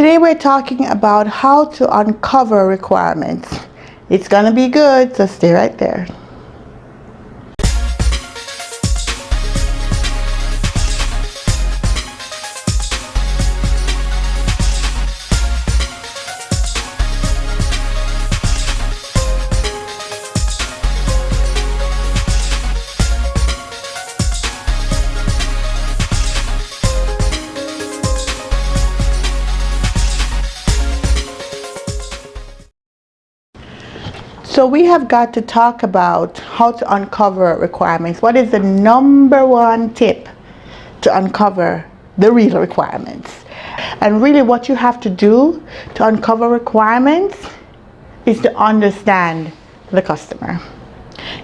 Today we're talking about how to uncover requirements. It's gonna be good, so stay right there. So we have got to talk about how to uncover requirements. What is the number one tip to uncover the real requirements? And really what you have to do to uncover requirements is to understand the customer.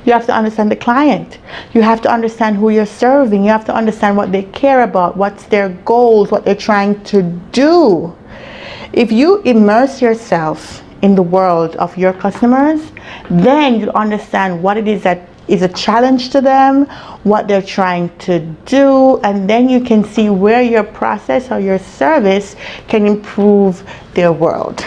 You have to understand the client. You have to understand who you're serving. You have to understand what they care about, what's their goals, what they're trying to do. If you immerse yourself in the world of your customers, then you understand what it is that is a challenge to them, what they're trying to do, and then you can see where your process or your service can improve their world.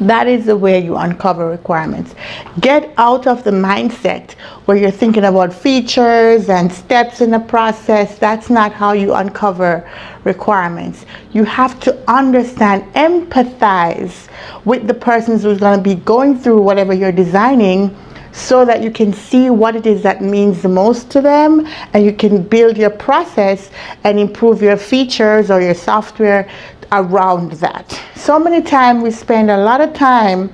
That is the way you uncover requirements. Get out of the mindset where you're thinking about features and steps in the process. That's not how you uncover requirements. You have to understand, empathize with the person who's going to be going through whatever you're designing so that you can see what it is that means the most to them and you can build your process and improve your features or your software around that. So many times we spend a lot of time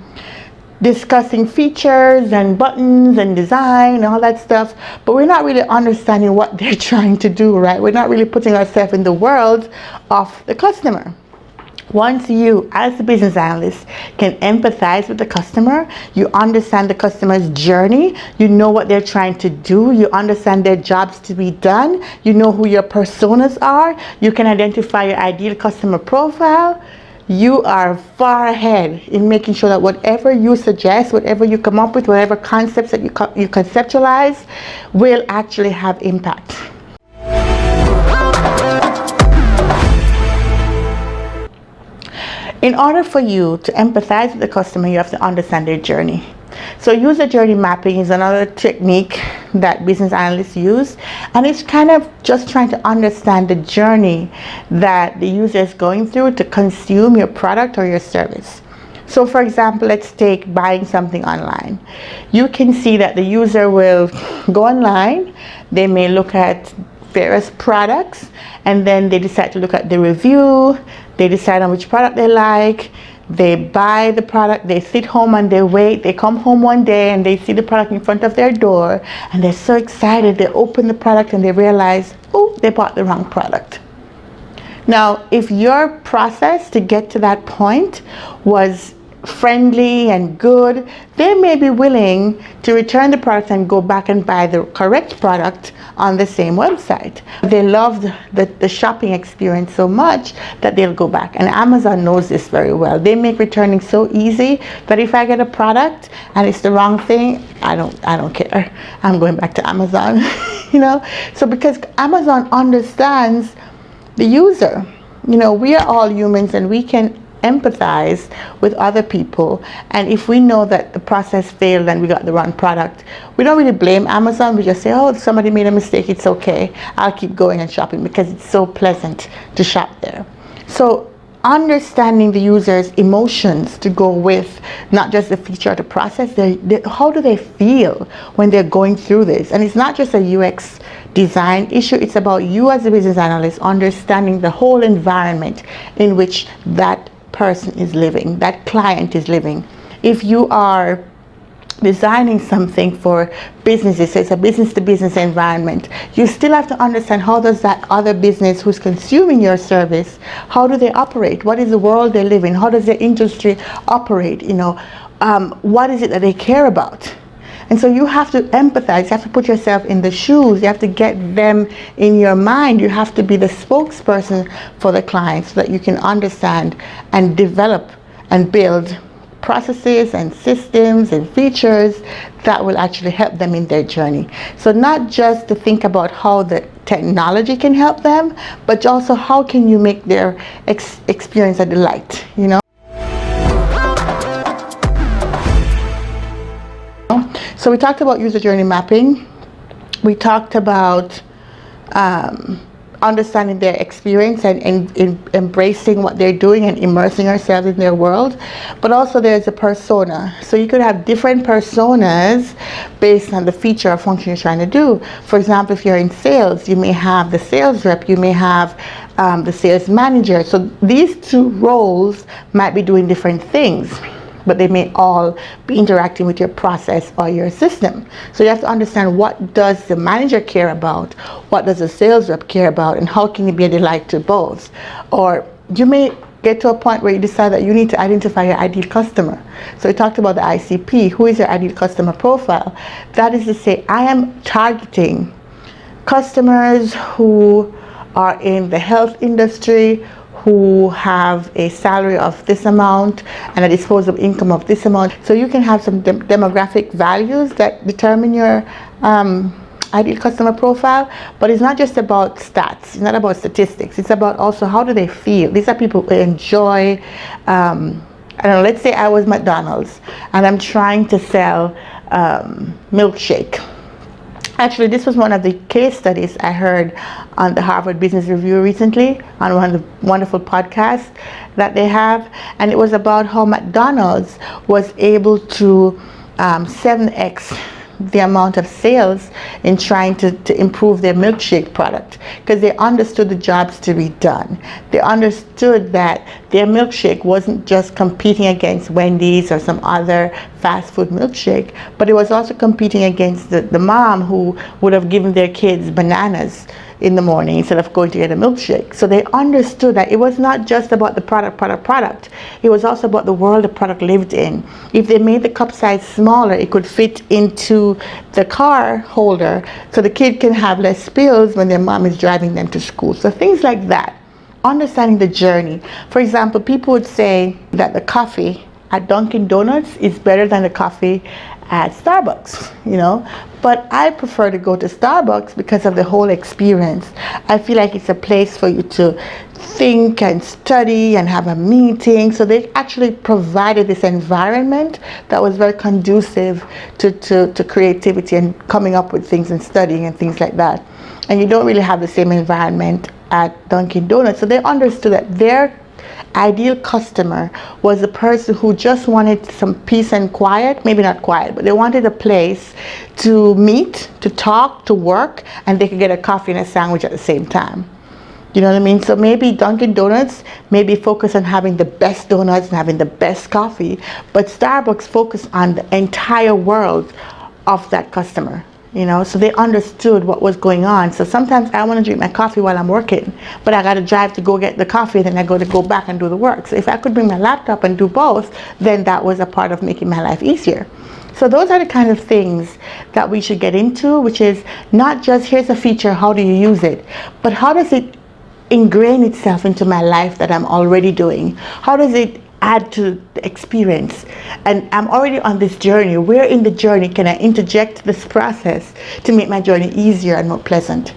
discussing features and buttons and design and all that stuff, but we're not really understanding what they're trying to do, right? We're not really putting ourselves in the world of the customer. Once you, as a business analyst, can empathize with the customer, you understand the customer's journey, you know what they're trying to do, you understand their jobs to be done, you know who your personas are, you can identify your ideal customer profile, you are far ahead in making sure that whatever you suggest, whatever you come up with, whatever concepts that you, co you conceptualize will actually have impact. In order for you to empathize with the customer, you have to understand their journey. So user journey mapping is another technique that business analysts use and it's kind of just trying to understand the journey that the user is going through to consume your product or your service. So for example, let's take buying something online. You can see that the user will go online, they may look at various products and then they decide to look at the review, they decide on which product they like, they buy the product, they sit home and they wait, they come home one day and they see the product in front of their door and they're so excited, they open the product and they realize, oh, they bought the wrong product. Now, if your process to get to that point was friendly and good, they may be willing to return the product and go back and buy the correct product on the same website. They loved the, the shopping experience so much that they'll go back. And Amazon knows this very well. They make returning so easy that if I get a product and it's the wrong thing, I don't, I don't care. I'm going back to Amazon, you know? So because Amazon understands the user, you know, we are all humans and we can empathize with other people. And if we know that the process failed and we got the wrong product we don't really blame Amazon. We just say oh somebody made a mistake. It's okay. I'll keep going and shopping because it's so pleasant to shop there. So understanding the user's emotions to go with not just the feature or the process they, they, how do they feel when they're going through this? And it's not just a UX design issue. It's about you as a business analyst understanding the whole environment in which that person is living, that client is living. If you are designing something for businesses, it's a business-to-business -business environment, you still have to understand how does that other business who's consuming your service, how do they operate? What is the world they live in? How does their industry operate? You know, um, what is it that they care about? And so you have to empathize, you have to put yourself in the shoes, you have to get them in your mind, you have to be the spokesperson for the client so that you can understand and develop and build processes and systems and features that will actually help them in their journey. So not just to think about how the technology can help them, but also how can you make their ex experience a delight, you know? So we talked about user journey mapping. We talked about um, understanding their experience and, and, and, embracing what they're doing and immersing ourselves in their world. But also there's a persona. So you could have different personas based on the feature or function you're trying to do. For example, if you're in sales, you may have the sales rep, you may have um, the sales manager. So these two roles might be doing different things but they may all be interacting with your process or your system. So you have to understand what does the manager care about, what does the sales rep care about, and how can you be a delight to both. Or you may get to a point where you decide that you need to identify your ideal customer. So we talked about the ICP, who is your ideal customer profile? That is to say, I am targeting customers who are in the health industry, who have a salary of this amount and a disposable income of this amount. So you can have some de demographic values that determine your um, ideal customer profile, but it's not just about stats, it's not about statistics, it's about also how do they feel. These are people who enjoy, um, I don't know, let's say I was McDonald's and I'm trying to sell um, milkshake Actually, this was one of the case studies I heard on the Harvard Business Review recently on one of the wonderful podcasts that they have. And it was about how McDonald's was able to um, 7x the amount of sales in trying to, to improve their milkshake product because they understood the jobs to be done. They understood that their milkshake wasn't just competing against Wendy's or some other fast food milkshake, but it was also competing against the, the mom who would have given their kids bananas in the morning instead of going to get a milkshake. So they understood that it was not just about the product, product, product. It was also about the world the product lived in. If they made the cup size smaller, it could fit into the car holder so the kid can have less spills when their mom is driving them to school. So things like that. Understanding the journey. For example, people would say that the coffee at Dunkin' Donuts is better than the coffee at Starbucks, you know. But I prefer to go to Starbucks because of the whole experience. I feel like it's a place for you to think and study and have a meeting. So they actually provided this environment that was very conducive to, to, to creativity and coming up with things and studying and things like that. And you don't really have the same environment at Dunkin' Donuts. So they understood that their ideal customer was a person who just wanted some peace and quiet, maybe not quiet, but they wanted a place to meet, to talk, to work, and they could get a coffee and a sandwich at the same time. You know what I mean? So maybe Dunkin' Donuts maybe focus on having the best donuts and having the best coffee, but Starbucks focus on the entire world of that customer you know so they understood what was going on. So sometimes i want to drink my coffee while i'm working but i got to drive to go get the coffee then i go to go back and do the work. So if i could bring my laptop and do both then that was a part of making my life easier. So those are the kind of things that we should get into which is not just here's a feature how do you use it but how does it ingrain itself into my life that i'm already doing? How does it add to the experience. And I'm already on this journey. Where in the journey can I interject this process to make my journey easier and more pleasant?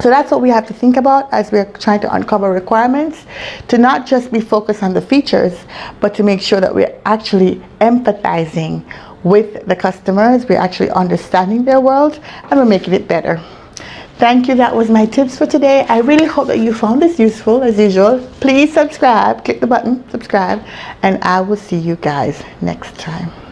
So that's what we have to think about as we're trying to uncover requirements to not just be focused on the features but to make sure that we're actually empathizing with the customers. We're actually understanding their world and we're making it better Thank you. That was my tips for today. I really hope that you found this useful as usual. Please subscribe. Click the button, subscribe, and I will see you guys next time.